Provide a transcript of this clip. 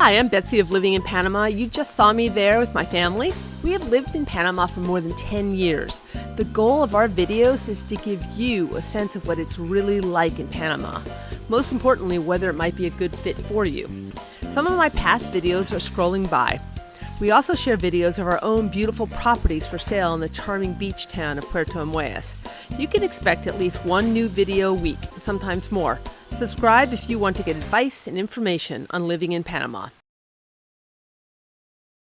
Hi, I'm Betsy of Living in Panama. You just saw me there with my family. We have lived in Panama for more than 10 years. The goal of our videos is to give you a sense of what it's really like in Panama. Most importantly, whether it might be a good fit for you. Some of my past videos are scrolling by. We also share videos of our own beautiful properties for sale in the charming beach town of Puerto Armuelles. You can expect at least one new video a week, sometimes more. Subscribe if you want to get advice and information on living in Panama.